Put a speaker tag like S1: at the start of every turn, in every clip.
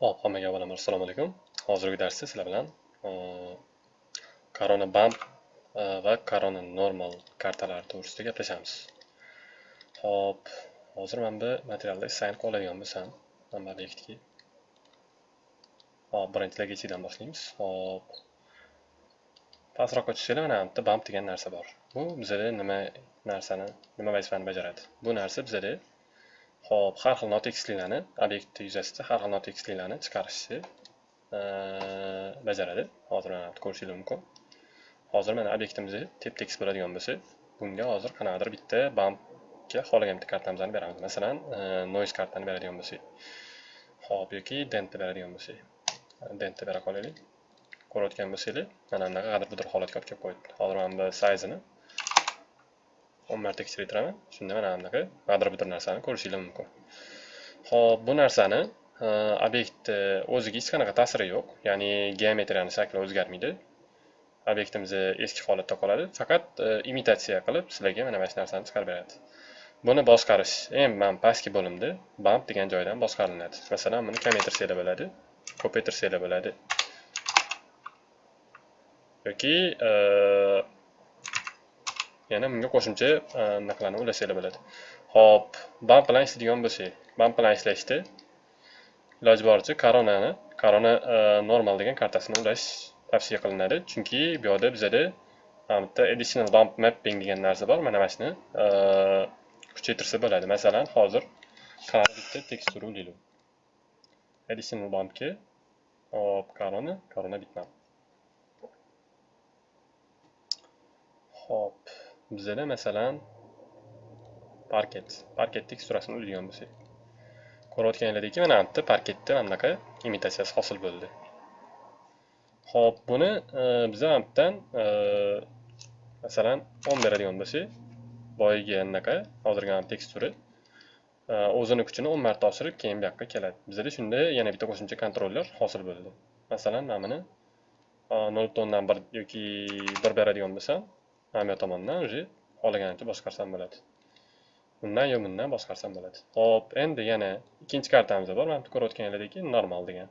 S1: Xo'p, hammaga avvalambor assalomu alaykum. Hozirgi darsda sizlar bilan e, Corona bump e, va Corona normal kartalari to'g'risida gaplashamiz. Xo'p, hozir men bu materialda sign qoladigan bo'lsam, mana bu obyektga. Hop, birinchi logotidan boshlaymiz. Xo'p. Pastroqqa tushsanglar mana bu yerda bump degan narsa bor. Bu bizada nima narsani, nima vazifani bajaradi? Bu narsa bizada Xo'p, har xil notekisliklarni obyekt yuzasida har xil notekisliklarni chiqarishni bajaradi. Hozir mana ko'rishingiz mumkin. Hozir mana obyektimizni tep tekis bo'ladigan bo'lsa, bunga hozir qanaqadir bitta bumpga xohlagan bitta kartamizni beramiz. Masalan, noise kartani beradigan bo'lsak. Xo'p, yoki dentni beradigan bo'lsak. Dentni bera qolaylik. Ko'rayotgan bo'lsanglar, mana bunaqa g'adir budir holatga olib kelib qo'ydi. Hozir mana bu size-ni 10 marta kichraytiraman. Shunda mana bunaqa g'adir budir narsani ko'rishingiz mumkin. Xo'p, bu narsani e, obyektni e, o'ziga hech qanaqa ta'siri yo'q. Ya'ni geometriyani shakli o'zgarmaydi. Obyektimiz e, eski holatda qoladi. Faqat imitatsiya qilib sizlarga mana shu narsani chiqarib beradi. Buni boshqarish eng mana pastki bo'limda bump degan joydan boshqariladi. Masalan, buni kamaytirsanglar bo'ladi, ko'paytirsanglar bo'ladi. yoki yana bunga qo'shimcha e, anaqalarni ulasanglar bo'ladi. Xo'p, bump bilan ishlaydigan bo'lsak bump bilan ishlashda iloji boricha koronani korona e, normal degan kartasini ulash tavsiya qilinadi. Chunki bu yerda bizada e, bitta additional bump mapping degan narsa bor. Mana mana shuni kuchaytirsa bo'ladi. Masalan hozir qanaqa bitta tekstura ulaylik additional bumpga hop korona korona bitmap Xo'p, bizada masalan parket, parket teksturasini ulaydigan bo'lsak. Ko'rayotganinglardek, mana bu yerda parketni mana bunaqa imitatsiyasi hosil bo'ldi. Xo'p, buni e, biz ham yerdan e, masalan 10 beradigan bo'lsak, boyagi anaqa hozirgi teksturi e, o'zini kuchini 10 marta oshirib, keyin bu yoqqa keladi. Bizda shunda yana bitta qo'shimcha kontroller hosil bo'ldi. Masalan, mana buni 0.1 yoki 1 beradigan bo'lsam, hamma tomondan уже xohlagancha boshqarsam bo'ladi. Bundan yo bundan boshqarsam bo'ladi. Xo'p, endi yana ikkinchi kartamiz bor. Mana bu ko'rayotganinglardek normal degan.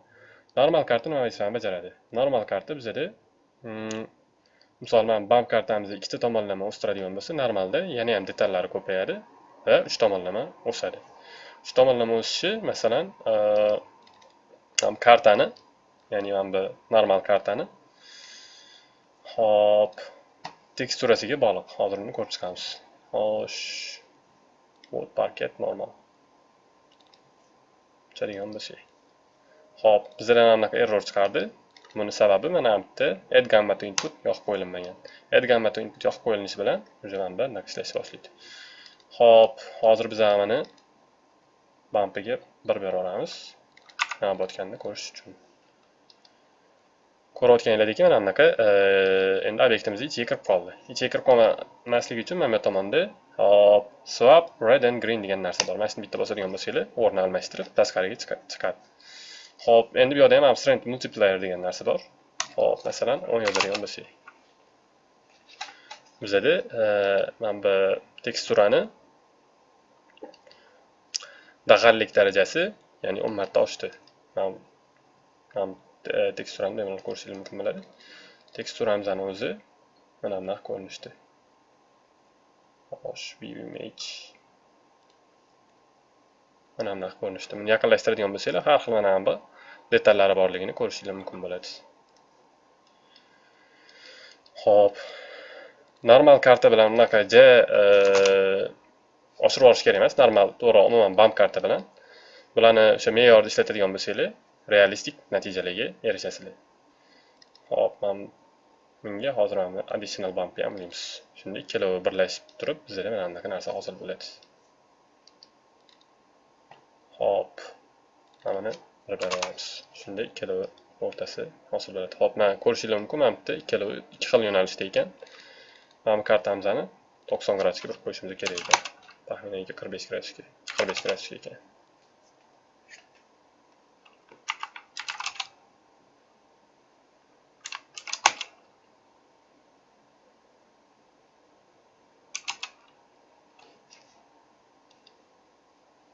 S1: Normal karta nima vazifani bajaradi. Normal karta bizada hmm, misol mana kartamizni ikkita tomonlama o'stiradigan bo'lsa normalda yana ham detallari ko'payadi va uch tomonlama o'sadi. Uch tomonlama o'sishi masalan kartani ya'ni mana bu normal kartani. Hop teksturasiga bog'liq hozir uni ko'rib chiqamiz. Xo'sh. Вот parket normal. Chadigan şey. Ho'p bizda mana error chiqardi. Buni sababi mana bu yerda add gamma to input yoqib qo'yilmagan add gamma to input yoqib qo'yilinishi bilan уже mana bu anaqa ishlashni boshlaydi. Ho'p hozir biz mana bampiga bir beraveramiz nima bo'layotganini ko'rish uchun. Ko'rayotganinglardek mana bunaqa endi obyektimiz ichiga kirib qoldi. Ichiga kirib qolmasligi uchun mana bu tomonda hop swap red and green degan narsa bor. Mana shuni bitta bosadigan bo'lsanglar o'rni almashtirib tashqariga chiqadi ho'p endi bu yerda ham strength multiplier degan narsa bor. Ho'p masalan o'n yozadigan bo'lsak. Bizada mana bu teksturani dag'allik darajasi ya'ni o'n marta oshdi. Teksturamni bemalol ko'rishingiz mumkin bo'ladi teksturamizni o'zi mana bunaqa ko'rinishda xo'sh view image. Mana bunaqa ko'rinishda buni yaqinlashtiradigan bo'lsanglar har xil mana bu. Detallari borligini ko'rishingiz mumkin bo'ladi ho'p normal karta bilan unaqa ja e, oshirib yuborish kerak emas. Normal to'g'ri umuman bump karta bilan. Bularni o'sha me'yorda ishlatadigan bo'lsanglar realistik natijalarga erishasizlar. Hop mana bunga hozir mana additional bumpni ham ulaymiz shunda ikkalovi birlashib turib bizda mana bunaqa narsa hosil bo'ladi. Hop mana buni bir beraveramiz shunda ikkalovi o'rtasi hosil bo'ladi. Hop mana ko'rishingiz mumkin mana bu ikkalovi ikki xil yo'nalishda ekan. Mana bu kartamizni to'qson gradusga burib qo'yishimiz kerak ekan. Taxminan qirq besh gradusga qirq besh gradusga ekan.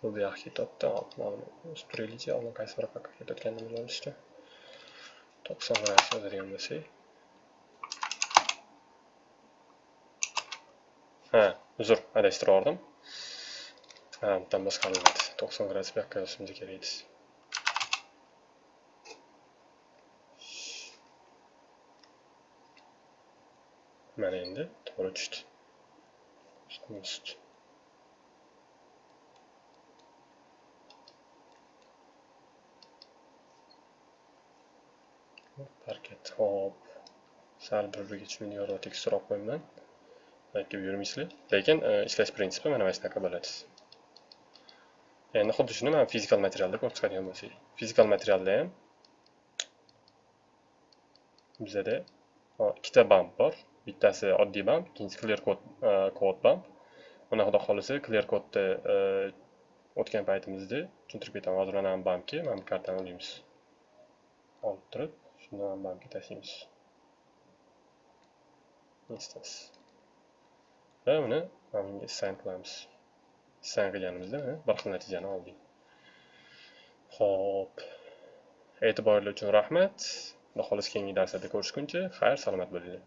S1: Bu bu yoqqa ketyapti hop mana buni o'sib turaylikchi oldin qaysi bir yoqqa ketayotganini bilib olishdi to'qson gradus yozadigan bo'lsak ha uzr adashtirib yubordim ha bundan boshqariladi to'qson gradus bu yoqqa yozishimiz kerak edi mana endi to'g'ri tushdi ustma ust parket hop. Sal bir biriga tushmaydiganroq tekisroq qo'yaman aytib yurmaysizlar lekin e, ishlash prinsipi mana mana shunaqa bo'ladi endi xuddi shuni mana fizikal materialda ko'rib chiqadigan bo'lsak fizikal materialda ham bizada ikkita bamp bor bittasi oddiy bamp ikkinchisi clear code kod code mana xudo xohlasa clear kodni e, o'tgan paytimizda tushuntirib ketaman hozir mana bu mana bu kartani olaymiz olib turib. Ham bumpga tashlaymiz instance va uni mana bunga assign qilamiz assign qilganimizda bir xil natijani oldik ho'p e'tiboringlar uchun rahmat xudo xohlasa keyingi darslarda ko'rishguncha xayr salomat bo'linglar